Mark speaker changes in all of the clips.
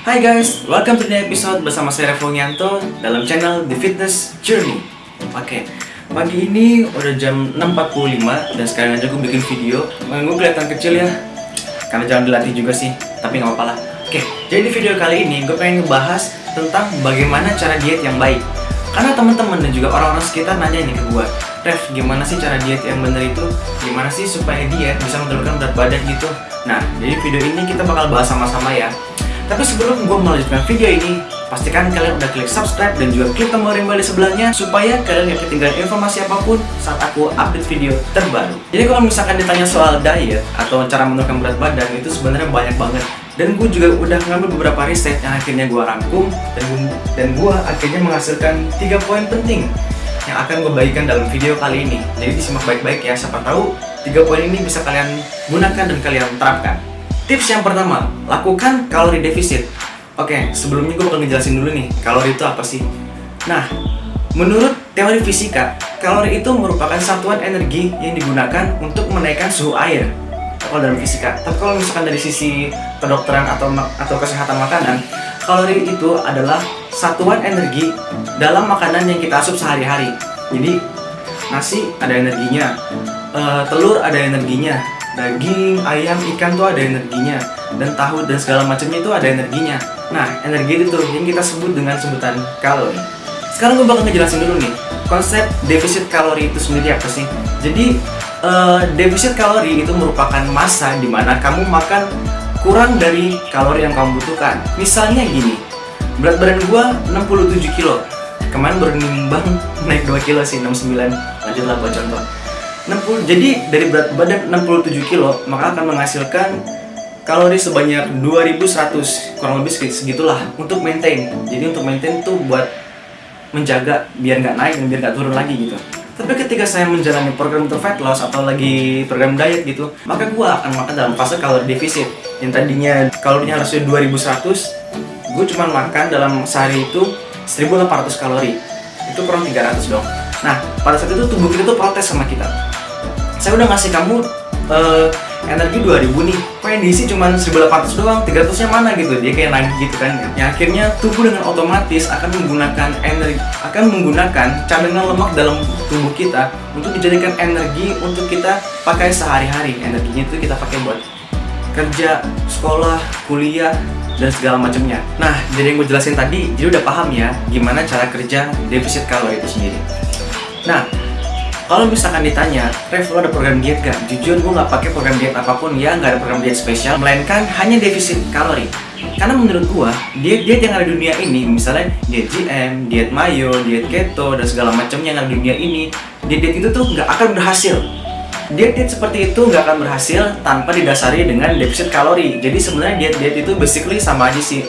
Speaker 1: Hai guys, welcome to the episode bersama saya Revo Nyanto dalam channel The Fitness Journey. Oke, pagi ini udah jam 6.45 dan sekarang aja gue bikin video. Gue kelihatan kecil ya, karena jangan dilatih juga sih, tapi nggak apa-apa lah. Oke, jadi di video kali ini gue pengen ngebahas tentang bagaimana cara diet yang baik. Karena teman-teman dan juga orang-orang sekitar nanya ini ke gue Rev, gimana sih cara diet yang bener itu? Gimana sih supaya diet bisa menurunkan berat badan gitu? Nah, jadi video ini kita bakal bahas sama-sama ya tapi sebelum gue melanjutkan video ini, pastikan kalian udah klik subscribe dan juga klik tombol rimba di sebelahnya supaya kalian gak ketinggalan informasi apa pun saat aku update video terbaru. Jadi kalau misalkan ditanya soal diet atau cara menurunkan berat badan itu sebenarnya banyak banget. Dan gue juga udah ngambil beberapa riset yang akhirnya gue rangkum dan gue, dan gue akhirnya menghasilkan tiga poin penting yang akan gue bagikan dalam video kali ini. Jadi disimak baik-baik ya, siapa tahu tiga poin ini bisa kalian gunakan dan kalian terapkan. Tips yang pertama, lakukan kalori defisit. Oke, sebelumnya gue bakal ngejelasin dulu nih, kalori itu apa sih? Nah, menurut teori fisika, kalori itu merupakan satuan energi yang digunakan untuk menaikkan suhu air. Kalau dalam fisika, tapi kalau misalkan dari sisi kedokteran atau atau kesehatan makanan, kalori itu adalah satuan energi dalam makanan yang kita asup sehari-hari. Jadi, nasi ada energinya, uh, telur ada energinya, daging, ayam, ikan tuh ada energinya. Dan tahu dan segala macamnya itu ada energinya. Nah energi itu yang kita sebut dengan sebutan kalori. Sekarang gue bakal ngejelasin dulu nih konsep defisit kalori itu sendiri apa sih? Jadi uh, defisit kalori itu merupakan masa di mana kamu makan kurang dari kalori yang kamu butuhkan. Misalnya gini berat badan gue 67 kilo. Kemarin baru nimbang naik 2 kilo sih 69 lanjutlah buat contoh 60 jadi dari berat badan 67 kilo maka akan menghasilkan kalori sebanyak 2100 kurang lebih segitulah untuk maintain. Jadi untuk maintain tuh buat menjaga biar nggak naik dan biar nggak turun lagi gitu. Tapi ketika saya menjalani program untuk fat loss atau lagi program diet gitu maka gua akan makan dalam fase kalori defisit. Yang tadinya kalorinya harusnya 2100 gue cuma makan dalam sehari itu 1800 kalori. Itu kurang 300 dong nah pada saat itu tubuh kita tuh protes sama kita. Saya udah ngasih kamu uh, energi 2000 nih. Yang diisi cuma 1800 doang? 300 nya mana gitu? Dia kayak nagih gitu kan yang akhirnya tubuh dengan otomatis akan menggunakan energi akan menggunakan cadangan lemak dalam tubuh kita untuk dijadikan energi untuk kita pakai sehari-hari. Energinya itu kita pakai buat kerja, sekolah, kuliah, dan segala macamnya. Nah, dari yang gue jelasin tadi, jadi udah paham ya gimana cara kerja defisit kalori itu sendiri. Nah, kalau misalkan ditanya, Rev lo ada program diet gak? Jujur gue gak pakai program diet apa pun ya, gak ada program diet spesial, melainkan hanya defisit kalori. Karena menurut gue, diet-diet yang ada di dunia ini, misalnya diet GM, diet mayo, diet keto, dan segala macam yang ada di dunia ini, diet-diet itu tuh gak akan berhasil. Diet-diet seperti itu gak akan berhasil tanpa didasari dengan defisit kalori. Jadi sebenarnya diet-diet itu basically sama aja sih.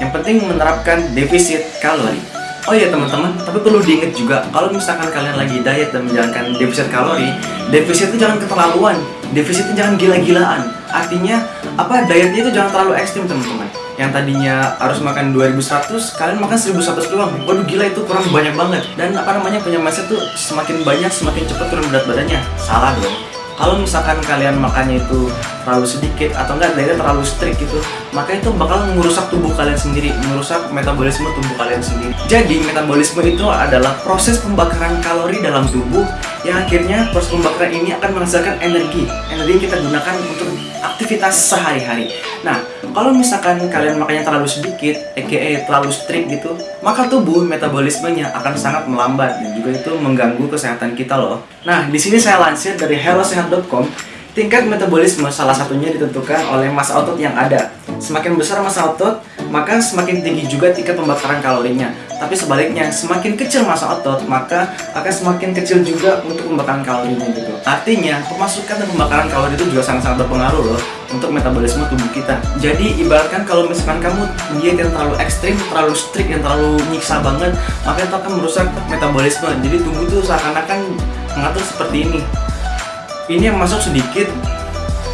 Speaker 1: Yang penting menerapkan defisit kalori. Oh iya teman-teman, tapi perlu diingat juga kalau misalkan kalian lagi diet dan menjalankan defisit kalori, defisit itu jangan keterlaluan, defisit itu jangan gila-gilaan. Artinya apa dietnya itu jangan terlalu ekstrim teman-teman. Yang tadinya harus makan 2100, kalian makan 1100 doang. Waduh gila itu kurang banyak banget. Dan apa namanya punya mindset tuh semakin banyak semakin cepat turun berat badannya. Salah dong kalau misalkan kalian makannya itu terlalu sedikit atau enggak dietnya terlalu strict gitu maka itu bakal merusak tubuh kalian sendiri merusak metabolisme tubuh kalian sendiri. Jadi metabolisme itu adalah proses pembakaran kalori dalam tubuh yang akhirnya proses pembakaran ini akan menghasilkan energi. Energi yang kita gunakan untuk aktivitas sehari-hari. Nah kalau misalkan kalian makannya terlalu sedikit aka terlalu strict gitu maka tubuh metabolismenya akan sangat melambat dan juga itu mengganggu kesehatan kita loh. Nah di sini saya lansir dari hellosehat.com tingkat metabolisme salah satunya ditentukan oleh massa otot yang ada. Semakin besar massa otot maka semakin tinggi juga tingkat pembakaran kalorinya tapi sebaliknya, semakin kecil massa otot, maka akan semakin kecil juga untuk pembakaran kalorinya gitu. Artinya, pemasukan dan pembakaran kalori itu juga sangat-sangat berpengaruh loh untuk metabolisme tubuh kita. Jadi, ibaratkan kalau misalkan kamu diet yang terlalu ekstrim, terlalu strict, yang terlalu nyiksa banget, maka itu akan merusak metabolisme. Jadi, tubuh itu seakan-akan mengatur seperti ini. Ini yang masuk sedikit,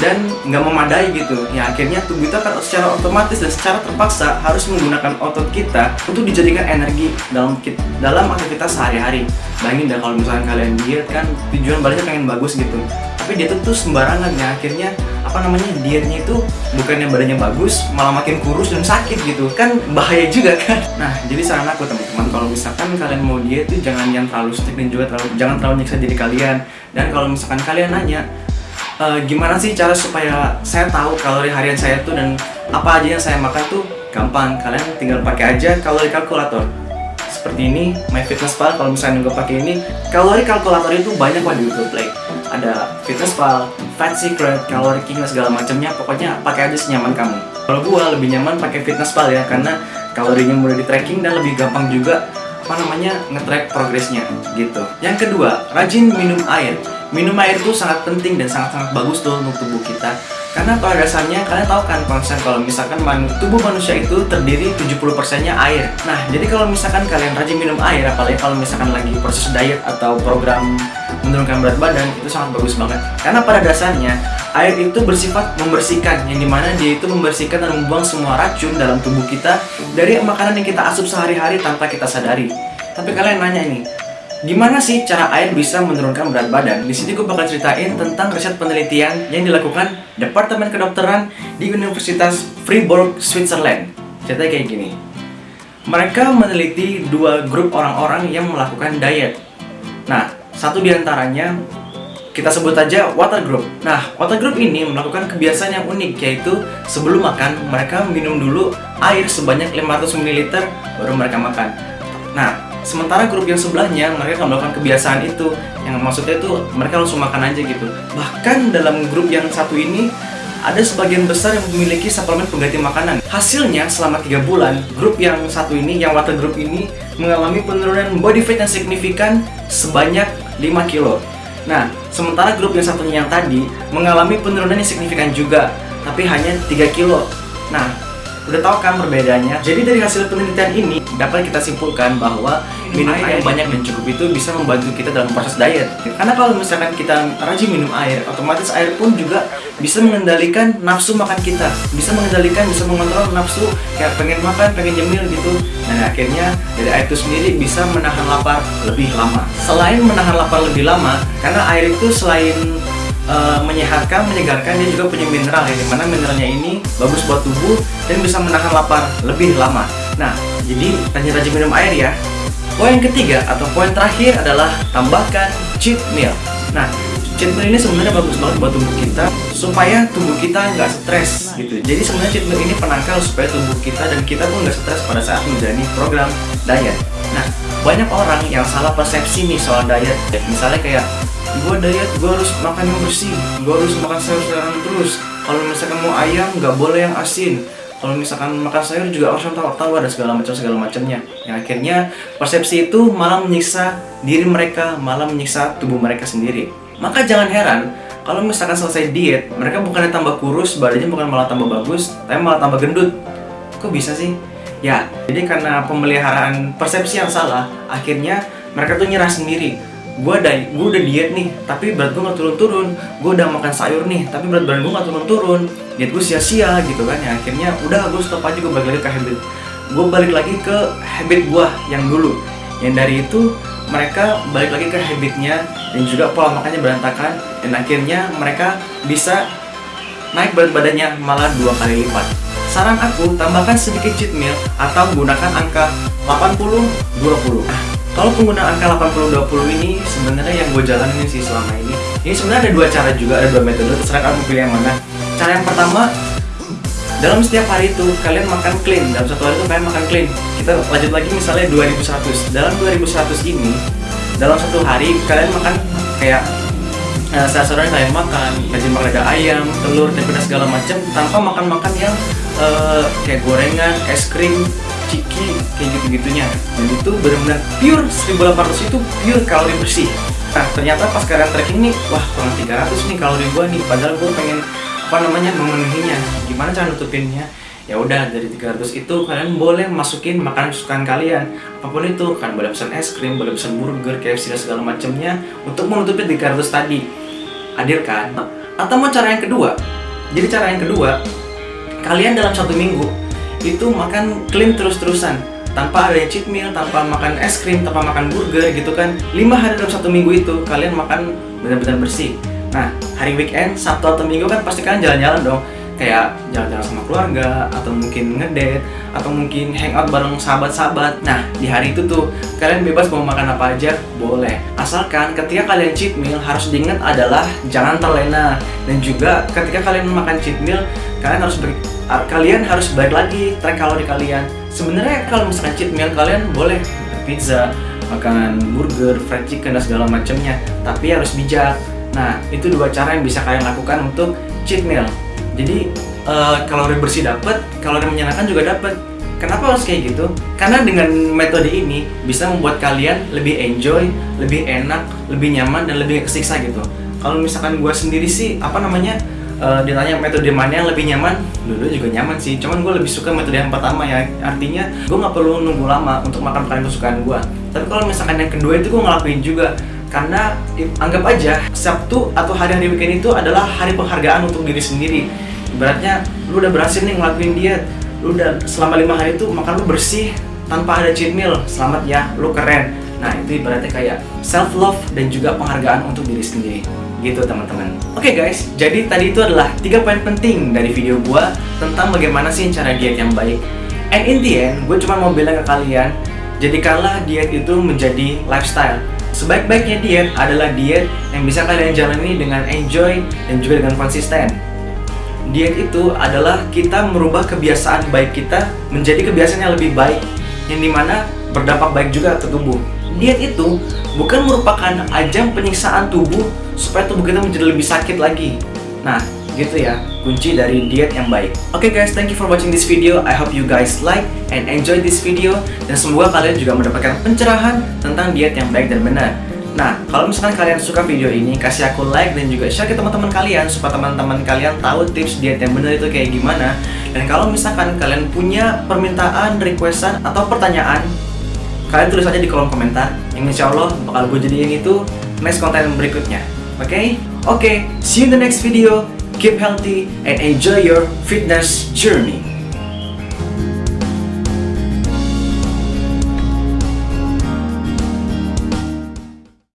Speaker 1: dan nggak memadai gitu. Ya akhirnya tubuh kita kan secara otomatis dan secara terpaksa harus menggunakan otot kita untuk dijadikan energi dalam dalam aktivitas sehari-hari. Bayangin dah kalau misalnya kalian diet kan tujuan baliknya pengen bagus gitu. Tapi dia tuh sembarangan ya. Akhirnya apa namanya dietnya itu bukannya badannya bagus malah makin kurus dan sakit gitu. Kan bahaya juga kan. Nah jadi saran aku teman-teman kalau misalkan kalian mau diet itu jangan yang terlalu strict dan juga terlalu jangan terlalu nyiksa diri kalian. Dan kalau misalkan kalian nanya e, gimana sih cara supaya saya tahu kalori harian saya tuh dan apa aja yang saya makan tuh gampang? Kalian tinggal pakai aja kalori kalkulator. Seperti ini MyFitnessPal kalau misalnya nggak pakai ini. Kalori kalkulator itu banyak lah di YouTube like ada FitnessPal, Fat Secret, Calorie King segala macamnya. Pokoknya pakai aja senyaman kamu. Kalau gua lebih nyaman pakai FitnessPal ya karena kalorinya mudah di tracking dan lebih gampang juga apa namanya ngetrack progresnya gitu. Yang kedua rajin minum air minum air itu sangat penting dan sangat-sangat bagus tuh untuk tubuh kita karena pada dasarnya kalian tahu kan konsep kalau misalkan man tubuh manusia itu terdiri 70% nya air. Nah, jadi kalau misalkan kalian rajin minum air, apalagi kalau misalkan lagi proses diet atau program menurunkan berat badan, itu sangat bagus banget. Karena pada dasarnya air itu bersifat membersihkan, yang di mana dia itu membersihkan dan membuang semua racun dalam tubuh kita dari makanan yang kita asup sehari-hari tanpa kita sadari. Tapi kalian nanya ini, Gimana sih cara air bisa menurunkan berat badan? Di sini gue bakal ceritain tentang riset penelitian yang dilakukan Departemen Kedokteran di Universitas Fribourg, Switzerland. Ceritanya kayak gini. Mereka meneliti dua grup orang-orang yang melakukan diet. Nah, satu di antaranya kita sebut aja water group. Nah, water group ini melakukan kebiasaan yang unik yaitu sebelum makan mereka minum dulu air sebanyak 500 ml baru mereka makan. Nah, Sementara grup yang sebelahnya mereka melakukan kebiasaan itu Yang maksudnya itu mereka langsung makan aja gitu Bahkan dalam grup yang satu ini ada sebagian besar yang memiliki suplemen pengganti makanan. Hasilnya selama 3 bulan, grup yang satu ini, yang water group ini mengalami penurunan body fat yang signifikan sebanyak 5 kilo. Nah, sementara grup yang satunya yang tadi mengalami penurunan yang signifikan juga, tapi hanya 3 kilo. Nah, Udah tahu kan perbedaannya? Jadi dari hasil penelitian ini dapat kita simpulkan bahwa minum air yang banyak dan cukup itu bisa membantu kita dalam proses diet. Karena kalau misalkan kita rajin minum air, otomatis air pun juga bisa mengendalikan nafsu makan kita. Bisa mengendalikan, bisa mengontrol nafsu kayak pengen makan, pengen nyemil gitu. Dan akhirnya dari air itu sendiri bisa menahan lapar lebih lama. Selain menahan lapar lebih lama, karena air itu selain uh, menyehatkan, menyegarkan, dia juga punya mineral ya, di mana mineralnya ini bagus buat tubuh dan bisa menahan lapar lebih lama. Nah, jadi rajin-rajin minum air ya. Poin ketiga atau poin terakhir adalah tambahkan cheat meal. Nah, cheat meal ini sebenarnya bagus banget buat tubuh kita supaya tubuh kita nggak stres gitu. Jadi sebenarnya cheat meal ini penangkal supaya tubuh kita dan kita pun nggak stres pada saat menjalani program diet. Nah, banyak orang yang salah persepsi nih soal diet. Misalnya kayak gue diet gue harus makan yang bersih. Gue harus makan sayur-sayuran terus. Kalau misalkan mau ayam nggak boleh yang asin. Kalau misalkan makan sayur juga harus tahu-tahu ada segala macam segala macamnya. Yang akhirnya persepsi itu malah menyiksa diri mereka malah menyiksa tubuh mereka sendiri. Maka jangan heran kalau misalkan selesai diet mereka bukannya tambah kurus badannya bukan malah tambah bagus tapi malah tambah gendut. Kok bisa sih? Ya jadi karena pemeliharaan persepsi yang salah akhirnya mereka tuh nyerah sendiri gue udah gue udah diet nih tapi berat gue nggak turun-turun. Gue udah makan sayur nih tapi berat badan gue nggak turun-turun. Diet gue sia-sia gitu kan ya. Akhirnya udah gue stop aja gue balik lagi ke habit. Gue balik lagi ke habit gue yang dulu. Yang dari itu mereka balik lagi ke habitnya dan juga pola makannya berantakan. Dan akhirnya mereka bisa naik berat badannya malah dua kali lipat. Saran aku tambahkan sedikit cheat meal atau gunakan angka 80-20 kalau penggunaan angka 80-20 ini sebenarnya yang gue jalanin sih selama ini. Ini sebenarnya ada dua cara juga, ada dua metode, terserah kamu pilih yang mana. Cara yang pertama, dalam setiap hari itu kalian makan clean. Dalam satu hari itu kalian makan clean. Kita lanjut lagi misalnya 2100 Dalam 2100 ini, dalam satu hari kalian makan kayak Nah, sayur kalian makan, rajin makan ada ayam, telur, tempe segala macam tanpa makan-makan yang uh, kayak gorengan, es krim, ciki kayak gitu-gitunya dan itu benar-benar pure 1800 itu pure kalori bersih. Nah ternyata pas kalian tracking nih wah kurang 300 nih kalori gua nih. Padahal gua pengen apa namanya memenuhinya. Gimana cara nutupinnya? Ya udah dari 300 itu kalian boleh masukin makanan kesukaan kalian. Apa pun itu kan boleh pesan es krim boleh pesan burger KFC dan segala macamnya untuk menutupi 300 tadi. Adil kan? Atau mau cara yang kedua? Jadi cara yang kedua kalian dalam satu minggu itu makan clean terus-terusan. Tanpa ada cheat meal, tanpa makan es krim, tanpa makan burger gitu kan. 5 hari dalam satu minggu itu kalian makan benar-benar bersih. Nah hari weekend, Sabtu atau Minggu kan pasti kalian jalan-jalan dong kayak jalan-jalan sama keluarga atau mungkin ngedate atau mungkin hangout bareng sahabat-sahabat. Nah, di hari itu tuh kalian bebas mau makan apa aja, boleh. Asalkan ketika kalian cheat meal harus diingat adalah jangan terlena dan juga ketika kalian makan cheat meal kalian harus ber, kalian harus balik lagi track kalori kalian. Sebenarnya kalau misalkan cheat meal kalian boleh pizza, makan burger, fried chicken dan segala macamnya, tapi harus bijak. Nah, itu dua cara yang bisa kalian lakukan untuk cheat meal jadi uh, kalori bersih dapat kalori menyenangkan juga dapat kenapa harus kayak gitu? Karena dengan metode ini bisa membuat kalian lebih enjoy lebih enak lebih nyaman dan lebih kesiksa gitu. Kalau misalkan gue sendiri sih apa namanya uh, ditanya metode mana yang lebih nyaman? Dulu juga nyaman sih cuman gue lebih suka metode yang pertama ya. Artinya gue nggak perlu nunggu lama untuk makan makanan kesukaan gue tapi kalau misalkan yang kedua itu gue ngelakuin juga karena anggap aja Sabtu atau hari-hari weekend itu adalah hari penghargaan untuk diri sendiri. Ibaratnya lu udah berhasil nih ngelakuin diet Lu udah selama lima hari itu makan lu bersih tanpa ada cheat meal. Selamat ya, lu keren. Nah itu ibaratnya kayak self love dan juga penghargaan untuk diri sendiri. Gitu teman-teman. Oke okay guys, jadi tadi itu adalah tiga poin penting dari video gua Tentang bagaimana sih cara diet yang baik. And in the end, gue cuma mau bilang ke kalian Jadikanlah diet itu menjadi lifestyle Sebaik-baiknya diet adalah diet yang bisa kalian jalani dengan enjoy dan juga dengan konsisten. Diet itu adalah kita merubah kebiasaan baik kita menjadi kebiasaan yang lebih baik, yang di mana berdampak baik juga ke tubuh. Diet itu bukan merupakan ajang penyiksaan tubuh supaya tubuh kita menjadi lebih sakit lagi. Nah, gitu ya kunci dari diet yang baik oke okay guys thank you for watching this video I hope you guys like and enjoy this video dan semoga kalian juga mendapatkan pencerahan tentang diet yang baik dan benar Nah, kalau misalkan kalian suka video ini, kasih aku like dan juga share ke teman-teman kalian supaya teman-teman kalian tahu tips diet yang benar itu kayak gimana. Dan kalau misalkan kalian punya permintaan, requestan atau pertanyaan, kalian tulis aja di kolom komentar. Yang insya Allah bakal gue jadiin itu next konten berikutnya. Oke? Okay? Oke, okay, see you in the next video keep healthy, and enjoy your fitness journey.